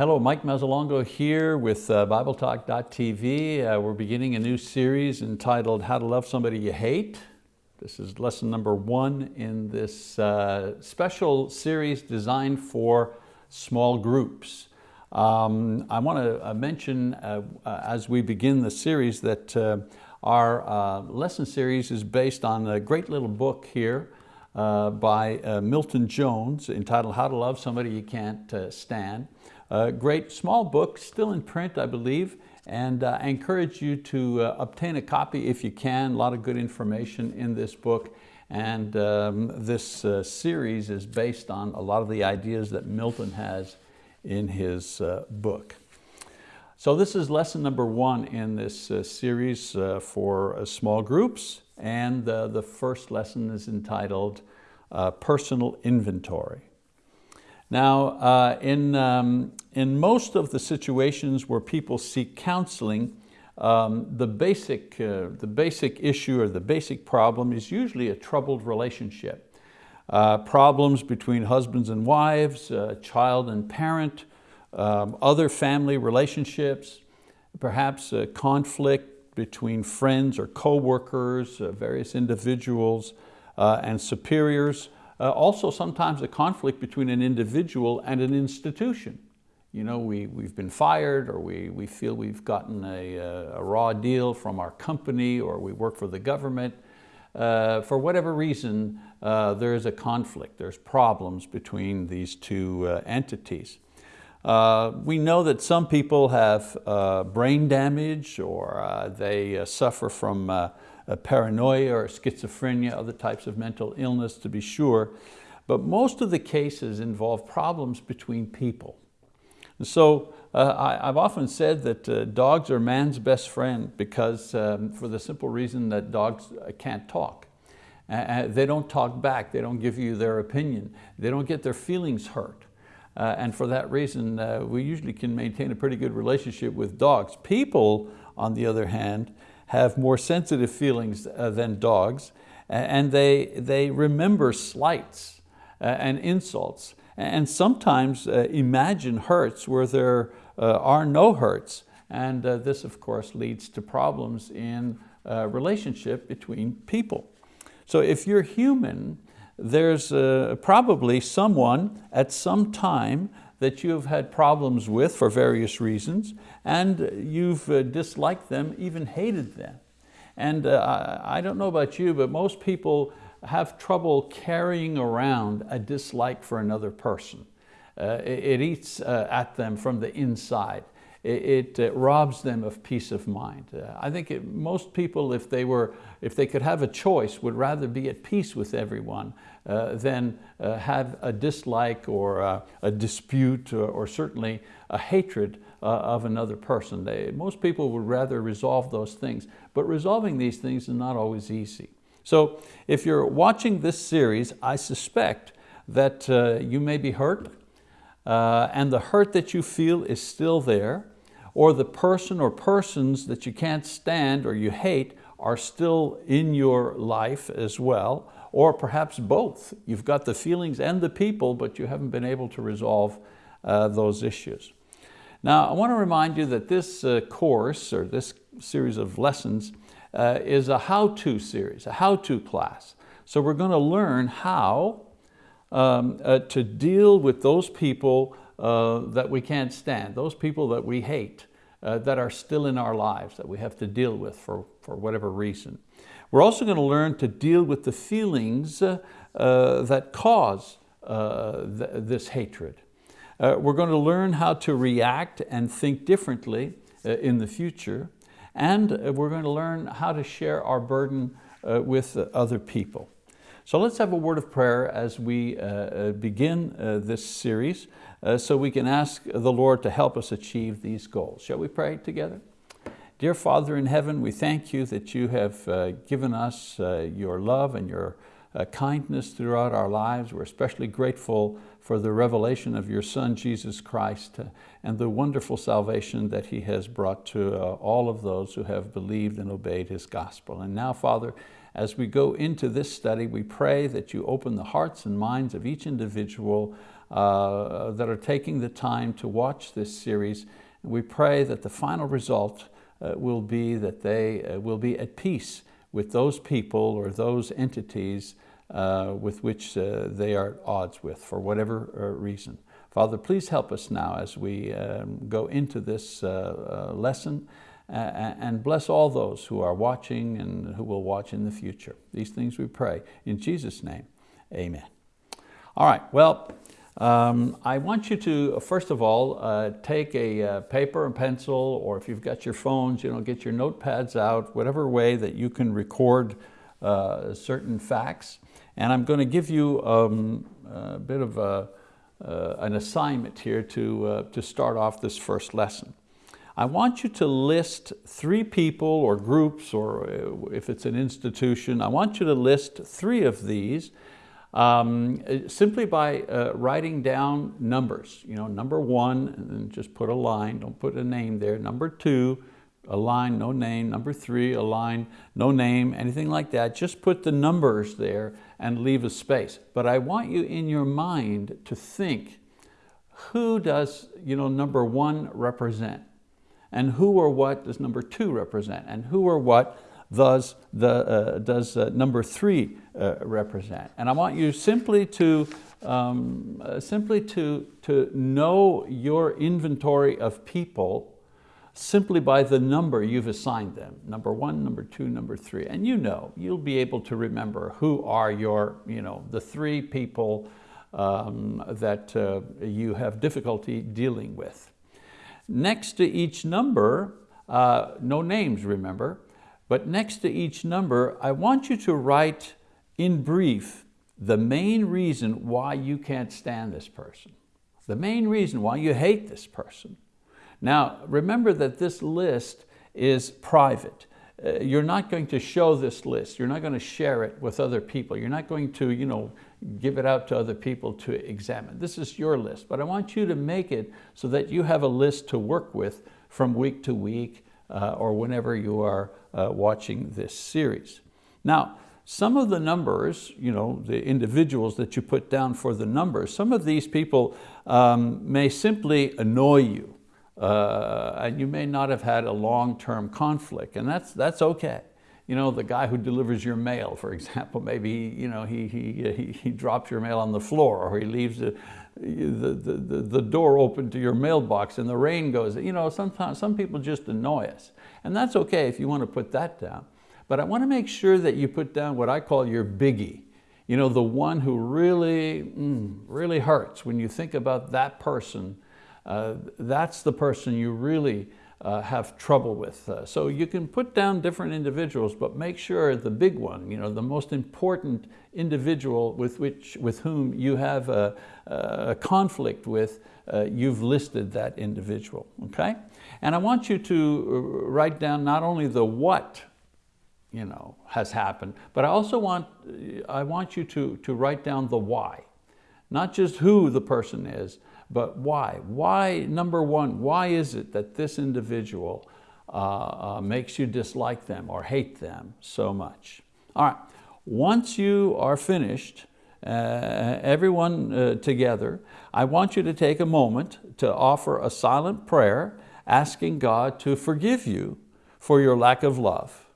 Hello, Mike Mazzalongo here with uh, BibleTalk.tv. Uh, we're beginning a new series entitled How to Love Somebody You Hate. This is lesson number one in this uh, special series designed for small groups. Um, I want to uh, mention uh, uh, as we begin the series that our lesson series is based on a great little book here by Milton Jones entitled How to Love Somebody You Can't Stand. Great small book, still in print I believe, and I encourage you to obtain a copy if you can. A lot of good information in this book. And um, this series is based on a lot of the ideas that Milton has in his uh, book. So this is lesson number one in this uh, series uh, for uh, small groups, and uh, the first lesson is entitled uh, Personal Inventory. Now, in, um, in most of the situations where people seek counseling, um, the, basic, the basic issue or the basic problem is usually a troubled relationship uh, problems between husbands and wives, uh, child and parent, um, other family relationships, perhaps a conflict between friends or co-workers, uh, various individuals uh, and superiors. Uh, also sometimes a conflict between an individual and an institution. You know, we, we've been fired or we, we feel we've gotten a, a raw deal from our company or we work for the government uh, for whatever reason, uh, there is a conflict, there's problems between these two uh, entities. Uh, we know that some people have uh, brain damage or uh, they suffer from paranoia or schizophrenia, other types of mental illness to be sure, but most of the cases involve problems between people. so uh, I, have often said that uh, dogs are man's best friend because um, for the simple reason that dogs uh, can't talk. Uh, they don't talk back, they don't give you their opinion, they don't get their feelings hurt. Uh, and for that reason, uh, we usually can maintain a pretty good relationship with dogs. People, on the other hand, have more sensitive feelings than dogs, and they, they remember slights and insults and sometimes uh, imagine hurts where there uh, are no hurts. And uh, this, of course, leads to problems in relationship between people. So if you're human, there's uh, probably someone at some time that you've had problems with for various reasons and you've uh, disliked them, even hated them. And uh, I don't know about you, but most people have trouble carrying around a dislike for another person. Uh, it, eats at them from the inside. It, it uh, robs them of peace of mind. Uh, I think it, most people, if they, were, if they could have a choice, would rather be at peace with everyone uh, than uh, have a dislike or a dispute or, or, certainly a hatred of another person. They, most people would rather resolve those things, but resolving these things is not always easy. So if you're watching this series, I suspect that uh, you may be hurt uh, and the hurt that you feel is still there or the person or persons that you can't stand or you hate are still in your life as well, or perhaps both. You've got the feelings and the people, but you haven't been able to resolve uh, those issues. Now, I want to remind you that this uh, course, or this series of lessons, uh, is a how-to series, a how-to class. So we're going to learn how um, uh, to deal with those people uh, that we can't stand, those people that we hate, uh, that are still in our lives, that we have to deal with for, for whatever reason. We're also going to learn to deal with the feelings uh, uh, that cause th this hatred. we're going to learn how to react and think differently in the future. And uh, we're going to learn how to share our burden uh, with other people. So let's have a word of prayer as we uh, begin this series so we can ask the Lord to help us achieve these goals. Shall we pray together? Dear Father in heaven, we thank you that you have given us your love and your kindness throughout our lives. We're especially grateful for the revelation of your Son, Jesus Christ, uh, and the wonderful salvation that He has brought to uh, all of those who have believed and obeyed His gospel. And now, Father, as we go into this study, we pray that you open the hearts and minds of each individual uh, that are taking the time to watch this series. And we pray that the final result uh, will be that they uh, will be at peace with those people or those entities uh, with which uh, they are at odds with for whatever uh, reason. Father, please help us now as we um, go into this lesson and bless all those who are watching and who will watch in the future. These things we pray in Jesus' name, amen. All right, well, um, I want you to, first of all, uh, take a uh, paper and pencil, or if you've got your phones, you know, get your notepads out, whatever way that you can record uh, certain facts. And I'm going to give you um, a bit of a, uh, an assignment here to, uh, to start off this first lesson. I want you to list three people or groups, or uh, if it's an institution, I want you to list three of these um, simply by uh, writing down numbers. You know, number one, and then just put a line, don't put a name there. Number two, a line, no name. Number three, a line, no name, anything like that. Just put the numbers there and leave a space. But I want you in your mind to think, who does you know, number one represent? And who or what does number two represent? And who or what does, the, uh, does uh, number three uh, represent? And I want you simply to, um, uh, simply to, to know your inventory of people simply by the number you've assigned them. Number one, number two, number three. And you know, you'll be able to remember who are your, you know, the three people um, that uh, you have difficulty dealing with. Next to each number, uh, no names remember, but next to each number, I want you to write in brief the main reason why you can't stand this person. The main reason why you hate this person. Now, remember that this list is private. Uh, you're not going to show this list. You're not going to share it with other people. You're not going to you know, give it out to other people to examine. This is your list, but I want you to make it so that you have a list to work with from week to week uh, or whenever you are uh, watching this series. Now, some of the numbers, you know, the individuals that you put down for the numbers, some of these people um, may simply annoy you. Uh, and you may not have had a long-term conflict, and that's, that's okay. You know, the guy who delivers your mail, for example, maybe you know, he, he, he, he drops your mail on the floor or he leaves the, the, the, the door open to your mailbox and the rain goes. You know, sometimes some people just annoy us. And that's okay if you want to put that down. But I want to make sure that you put down what I call your biggie. You know, the one who really, mm, really hurts when you think about that person. Uh, that's the person you really uh, have trouble with. Uh, so you can put down different individuals, but make sure the big one, you know, the most important individual with, which, with whom you have a, a conflict with, uh, you've listed that individual, okay? And I want you to uh, write down not only the what you know, has happened, but I also want, I want you to, to write down the why. Not just who the person is, but why? Why, number one, why is it that this individual uh, uh, makes you dislike them or hate them so much? All right, once you are finished, uh, everyone uh, together, I want you to take a moment to offer a silent prayer asking God to forgive you for your lack of love,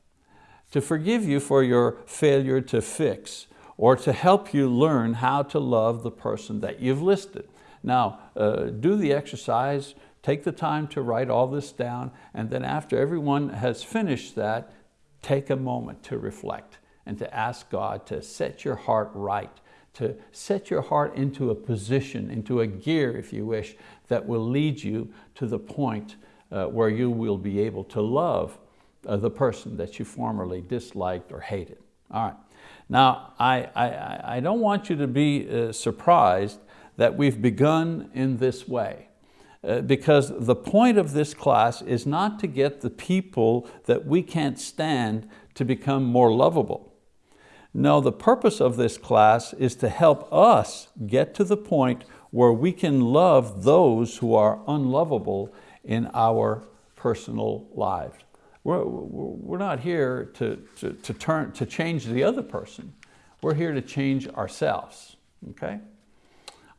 to forgive you for your failure to fix, or to help you learn how to love the person that you've listed. Now, uh, do the exercise, take the time to write all this down, and then after everyone has finished that, take a moment to reflect and to ask God to set your heart right, to set your heart into a position, into a gear, if you wish, that will lead you to the point uh, where you will be able to love uh, the person that you formerly disliked or hated. All right. Now, I, I, I don't want you to be uh, surprised that we've begun in this way. Uh, because the point of this class is not to get the people that we can't stand to become more lovable. No, the purpose of this class is to help us get to the point where we can love those who are unlovable in our personal lives. We're, we're not here to, to, to, turn, to change the other person. We're here to change ourselves, okay?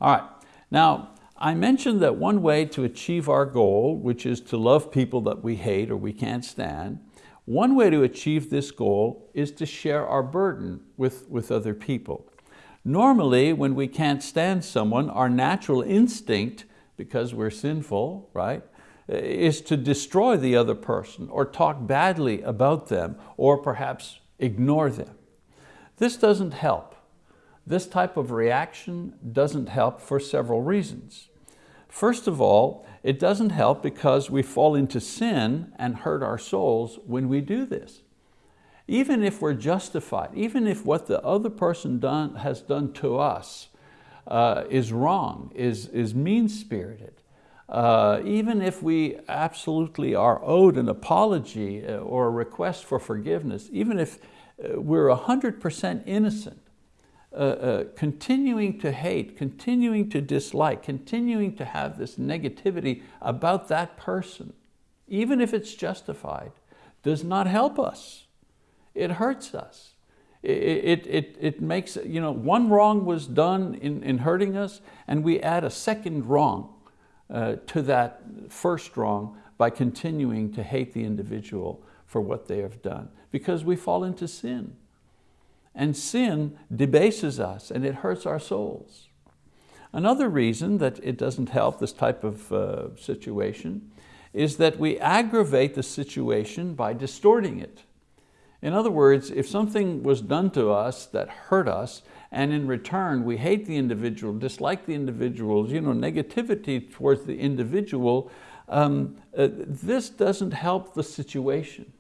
All right, Now, I mentioned that one way to achieve our goal, which is to love people that we hate or we can't stand, one way to achieve this goal is to share our burden with, with other people. Normally, when we can't stand someone, our natural instinct, because we're sinful, right, eh, is to destroy the other person or talk badly about them or perhaps ignore them. This doesn't help. This type of reaction doesn't help for several reasons. First of all, it doesn't help because we fall into sin and hurt our souls when we do this. Even if we're justified, even if what the other person done, has done to us uh, is wrong, is, is mean-spirited, uh, even if we absolutely are owed an apology uh, or a request for forgiveness, even if uh, we're 100% innocent, uh, uh, continuing to hate, continuing to dislike, continuing to have this negativity about that person, even if it's justified, does not help us. It hurts us. It, it, it, makes, you know, one wrong was done in, in hurting us and we add a second wrong uh, to that first wrong by continuing to hate the individual for what they have done because we fall into sin. And sin debases us and it hurts our souls. Another reason that it doesn't help this type of uh, situation is that we aggravate the situation by distorting it. In other words, if something was done to us that hurt us, and in return we hate the individual, dislike the individuals, you know, negativity towards the individual, um, uh, this doesn't help the situation.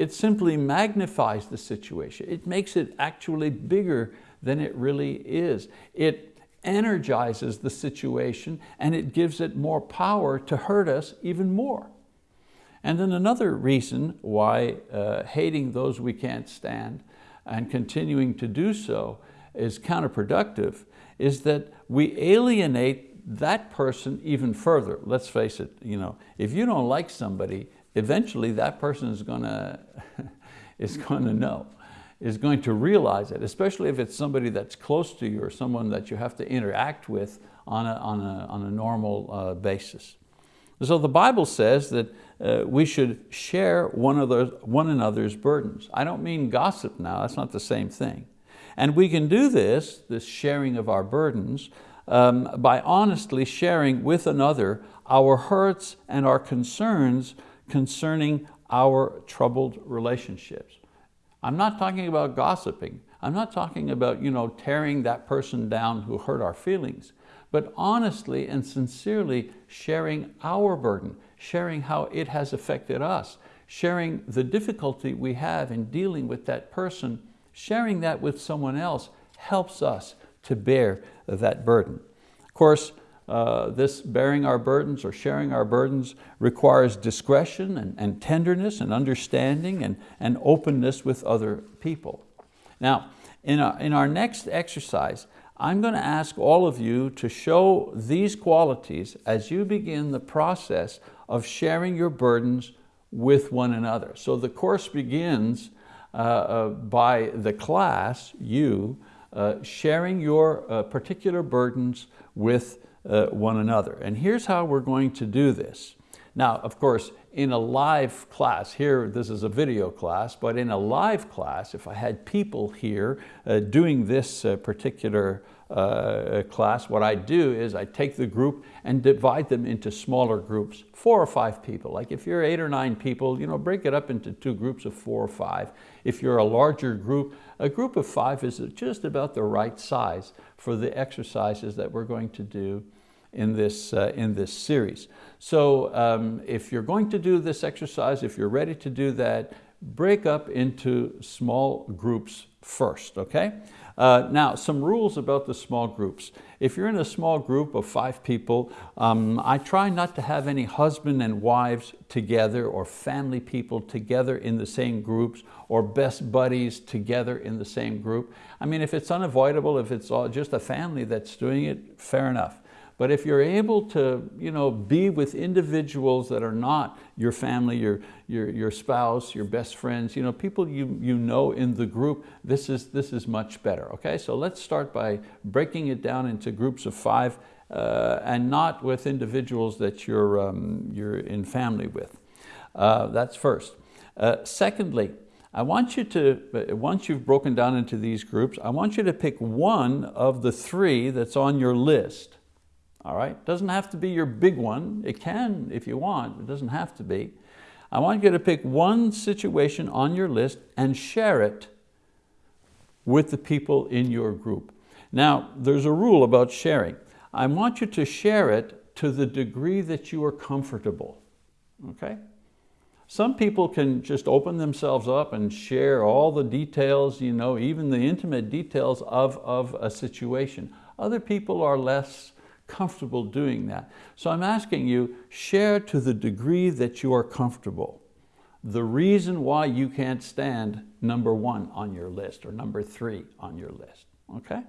It simply magnifies the situation. It makes it actually bigger than it really is. It energizes the situation and it gives it more power to hurt us even more. And then another reason why uh, hating those we can't stand and continuing to do so is counterproductive is that we alienate that person even further. Let's face it, you know, if you don't like somebody, eventually that person is going to, is going to know, is going to realize it, especially if it's somebody that's close to you or someone that you have to interact with on a, on a, on a normal uh, basis. So the Bible says that uh, we should share one, another's, one another's burdens. I don't mean gossip now, that's not the same thing. And we can do this, this sharing of our burdens, um, by honestly sharing with another our hurts and our concerns concerning our troubled relationships. I'm not talking about gossiping. I'm not talking about you know, tearing that person down who hurt our feelings, but honestly and sincerely sharing our burden, sharing how it has affected us, sharing the difficulty we have in dealing with that person, sharing that with someone else helps us to bear that burden. Of course, uh, this bearing our burdens or sharing our burdens requires discretion and, and tenderness and understanding and, and openness with other people. Now, in our, in our next exercise, I'm going to ask all of you to show these qualities as you begin the process of sharing your burdens with one another. So the course begins uh, uh, by the class, you, uh, sharing your uh, particular burdens with uh, one another. And here's how we're going to do this. Now, of course, in a live class, here this is a video class, but in a live class, if I had people here uh, doing this uh, particular uh, class, what I do is I take the group and divide them into smaller groups, four or five people. Like if you're eight or nine people, you know, break it up into two groups of four or five. If you're a larger group, a group of five is just about the right size for the exercises that we're going to do in this, uh, in this series. So um, if you're going to do this exercise, if you're ready to do that, break up into small groups first, okay? Uh, now, some rules about the small groups. If you're in a small group of five people, um, I try not to have any husband and wives together or family people together in the same groups or best buddies together in the same group. I mean, if it's unavoidable, if it's all just a family that's doing it, fair enough. But if you're able to you know, be with individuals that are not your family, your, your, your spouse, your best friends, you know, people you, you know in the group, this is, this is much better, okay? So let's start by breaking it down into groups of five uh, and not with individuals that you're, um, you're in family with. Uh, that's first. Uh, secondly, I want you to, once you've broken down into these groups, I want you to pick one of the three that's on your list. All right, doesn't have to be your big one. It can if you want, it doesn't have to be. I want you to pick one situation on your list and share it with the people in your group. Now, there's a rule about sharing. I want you to share it to the degree that you are comfortable, okay? Some people can just open themselves up and share all the details, you know, even the intimate details of, of a situation. Other people are less comfortable doing that. So I'm asking you, share to the degree that you are comfortable. The reason why you can't stand number one on your list or number three on your list, okay?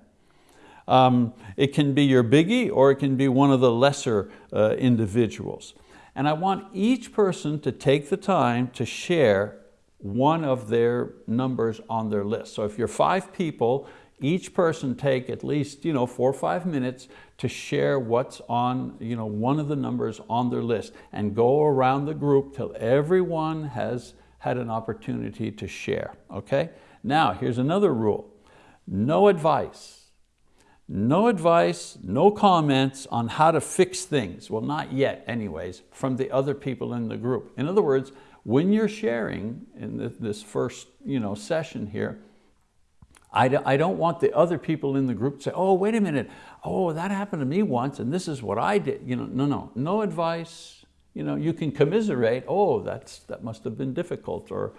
Um, it can be your biggie or it can be one of the lesser uh, individuals. And I want each person to take the time to share one of their numbers on their list. So if you're five people, each person take at least you know, four or five minutes to share what's on you know, one of the numbers on their list and go around the group till everyone has had an opportunity to share, okay? Now, here's another rule. No advice no advice, no comments on how to fix things. Well, not yet anyways, from the other people in the group. In other words, when you're sharing in this first you know, session here, I don't want the other people in the group to say, oh, wait a minute, oh, that happened to me once and this is what I did. You know, no, no, no advice. You, know, you can commiserate, oh, that's, that must have been difficult or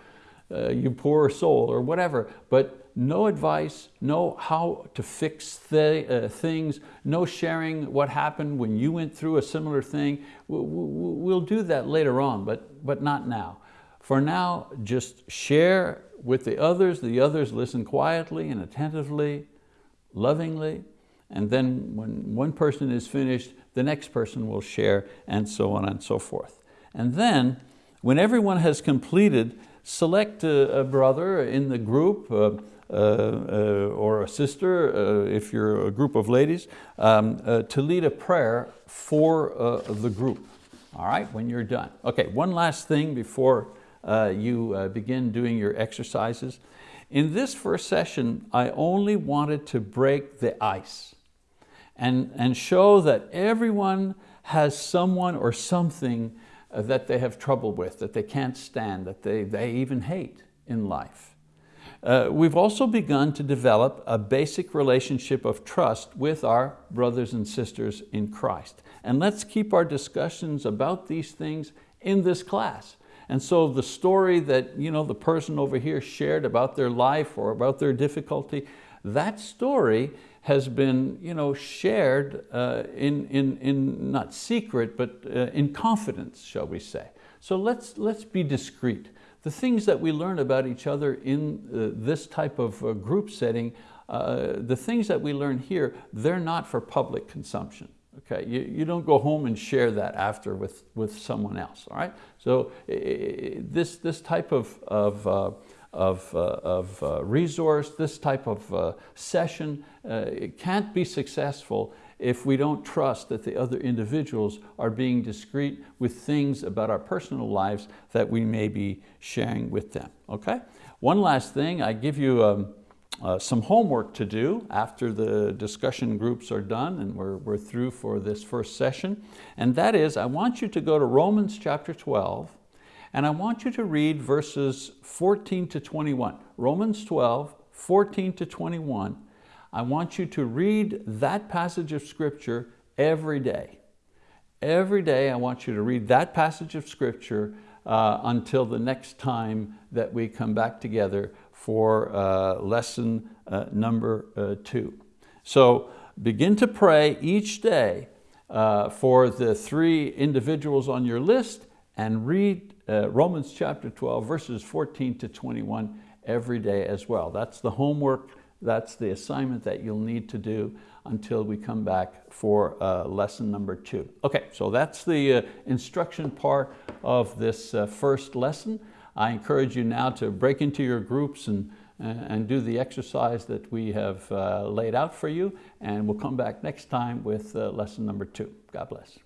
uh, you poor soul or whatever, but no advice, no how to fix the, uh, things, no sharing what happened when you went through a similar thing. We'll, we'll do that later on, but, but not now. For now, just share with the others, the others listen quietly and attentively, lovingly, and then when one person is finished, the next person will share, and so on and so forth. And then, when everyone has completed, select a, a brother in the group, uh, uh, uh, or a sister, uh, if you're a group of ladies, um, to lead a prayer for the group, all right, when you're done. Okay, one last thing before Uh, you uh, begin doing your exercises. In this first session, I only wanted to break the ice and, and show that everyone has someone or something uh, that they have trouble with, that they can't stand, that they, they even hate in life. Uh, we've also begun to develop a basic relationship of trust with our brothers and sisters in Christ. And let's keep our discussions about these things in this class. And so the story that you know, the person over here shared about their life or about their difficulty, that story has been you know, shared uh, in, in, in, not secret, but uh, in confidence, shall we say. So let's, let's be discreet. The things that we learn about each other in uh, this type of uh, group setting, uh, the things that we learn here, they're not for public consumption. Okay, you, you don't go home and share that after with, with someone else, all right? So this, this type of, of, uh, of, uh, of uh, resource, this type of session, it can't be successful if we don't trust that the other individuals are being discreet with things about our personal lives that we may be sharing with them, okay? One last thing, I give you um, uh, some homework to do after the discussion groups are done and we're, we're through for this first session. And that is, I want you to go to Romans chapter 12 and I want you to read verses 14 to 21. Romans 12, 14 to 21 I want you to read that passage of scripture every day. Every day I want you to read that passage of scripture uh, until the next time that we come back together for uh, lesson uh, number uh, two. So begin to pray each day uh, for the three individuals on your list and read uh, Romans chapter 12 verses 14 to 21 every day as well. That's the homework that's the assignment that you'll need to do until we come back for uh, lesson number two. Okay, so that's the uh, instruction part of this uh, first lesson. I encourage you now to break into your groups and, and do the exercise that we have uh, laid out for you, and we'll come back next time with uh, lesson number two. God bless.